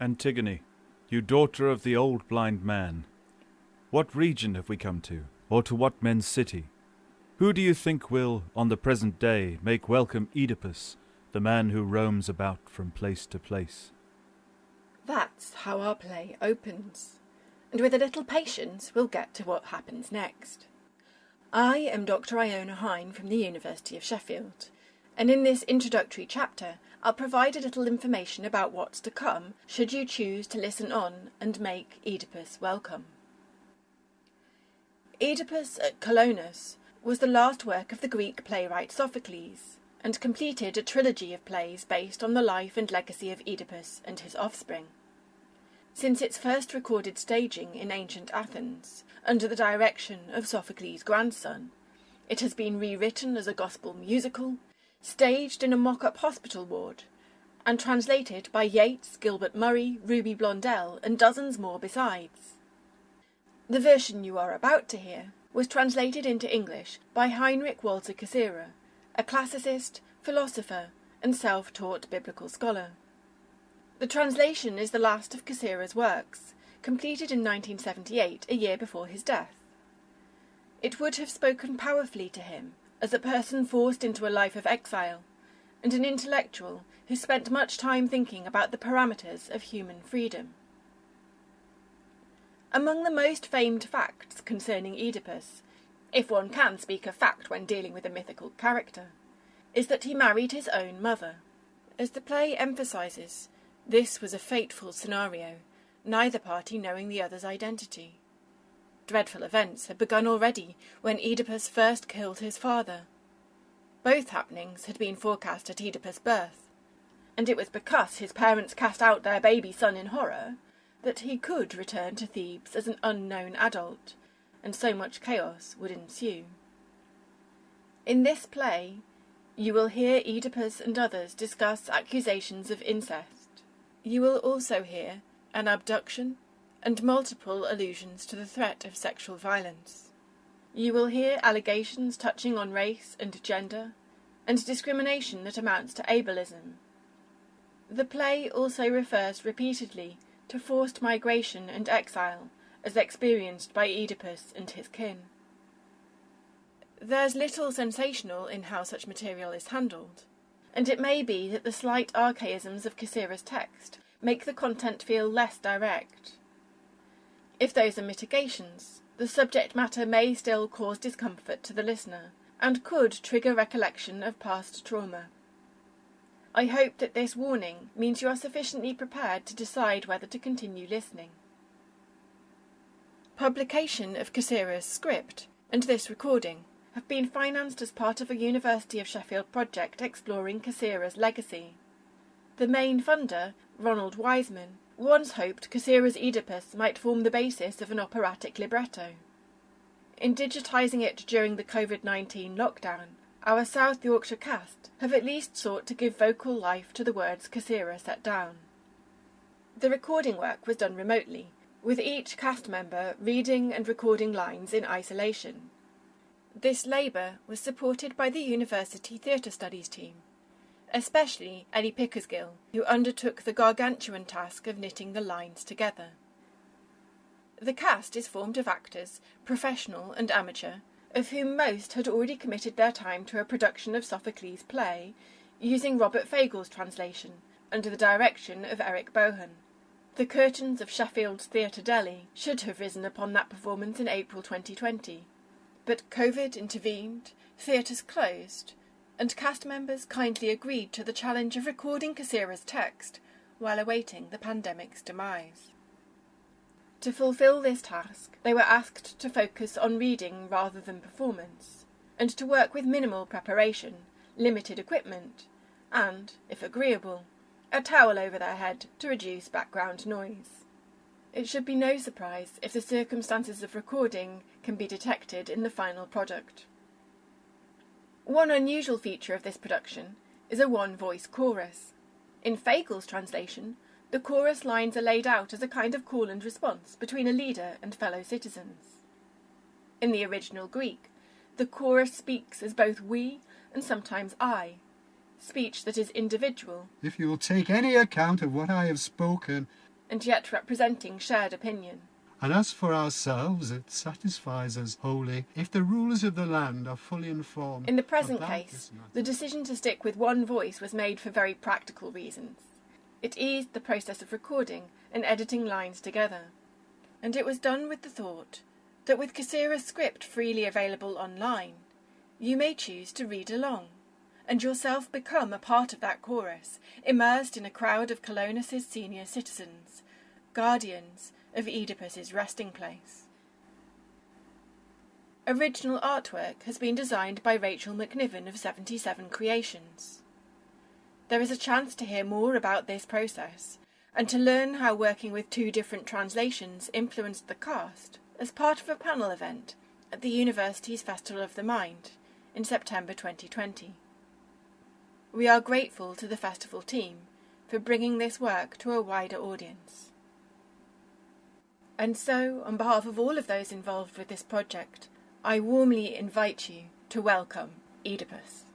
Antigone, you daughter of the old blind man, what region have we come to, or to what men's city? Who do you think will, on the present day, make welcome Oedipus, the man who roams about from place to place? That's how our play opens, and with a little patience we'll get to what happens next. I am Dr. Iona Hine from the University of Sheffield, and in this introductory chapter I'll provide a little information about what's to come should you choose to listen on and make Oedipus welcome. Oedipus at Colonus was the last work of the Greek playwright Sophocles, and completed a trilogy of plays based on the life and legacy of Oedipus and his offspring. Since its first recorded staging in ancient Athens, under the direction of Sophocles' grandson, it has been rewritten as a gospel musical, staged in a mock-up hospital ward, and translated by Yeats, Gilbert Murray, Ruby Blondell, and dozens more besides. The version you are about to hear was translated into English by Heinrich Walter Cassirer, a classicist, philosopher, and self-taught biblical scholar. The translation is the last of Cassirer's works, completed in 1978, a year before his death. It would have spoken powerfully to him as a person forced into a life of exile, and an intellectual who spent much time thinking about the parameters of human freedom. Among the most famed facts concerning Oedipus, if one can speak of fact when dealing with a mythical character, is that he married his own mother. As the play emphasises, this was a fateful scenario, neither party knowing the other's identity. Dreadful events had begun already when Oedipus first killed his father. Both happenings had been forecast at Oedipus' birth, and it was because his parents cast out their baby son in horror that he could return to Thebes as an unknown adult, and so much chaos would ensue. In this play, you will hear Oedipus and others discuss accusations of incest. You will also hear an abduction and multiple allusions to the threat of sexual violence. You will hear allegations touching on race and gender, and discrimination that amounts to ableism. The play also refers repeatedly to forced migration and exile as experienced by Oedipus and his kin. There's little sensational in how such material is handled, and it may be that the slight archaisms of Cassirer's text make the content feel less direct. If those are mitigations, the subject matter may still cause discomfort to the listener, and could trigger recollection of past trauma. I hope that this warning means you are sufficiently prepared to decide whether to continue listening. Publication of Cassirer's script and this recording have been financed as part of a University of Sheffield project exploring Cassirer's legacy. The main funder, Ronald Wiseman, once hoped Cassirer's Oedipus might form the basis of an operatic libretto. In digitising it during the COVID-19 lockdown, our South Yorkshire cast have at least sought to give vocal life to the words Cassirer set down. The recording work was done remotely, with each cast member reading and recording lines in isolation. This labour was supported by the University Theatre Studies team, especially Ellie Pickersgill, who undertook the gargantuan task of knitting the lines together. The cast is formed of actors, professional and amateur, of whom most had already committed their time to a production of Sophocles' play, using Robert Fagles' translation, under the direction of Eric Bohan. The curtains of Sheffield's Theatre Deli should have risen upon that performance in April 2020. But COVID intervened, theatres closed, and cast members kindly agreed to the challenge of recording Cassirer's text while awaiting the pandemic's demise. To fulfill this task, they were asked to focus on reading rather than performance, and to work with minimal preparation, limited equipment, and, if agreeable, a towel over their head to reduce background noise. It should be no surprise if the circumstances of recording can be detected in the final product. One unusual feature of this production is a one-voice chorus. In Fagles' translation, the chorus lines are laid out as a kind of call and response between a leader and fellow citizens. In the original Greek, the chorus speaks as both we and sometimes I, speech that is individual. If you will take any account of what I have spoken, and yet representing shared opinion. And as for ourselves, it satisfies us wholly if the rulers of the land are fully informed. In the present case, the decision to stick with one voice was made for very practical reasons. It eased the process of recording and editing lines together. And it was done with the thought that with Cassirer's script freely available online, you may choose to read along and yourself become a part of that chorus, immersed in a crowd of Colonus's senior citizens, guardians of Oedipus's resting place. Original artwork has been designed by Rachel McNiven of 77 Creations. There is a chance to hear more about this process and to learn how working with two different translations influenced the cast as part of a panel event at the university's Festival of the Mind in September 2020. We are grateful to the festival team for bringing this work to a wider audience. And so, on behalf of all of those involved with this project, I warmly invite you to welcome Oedipus.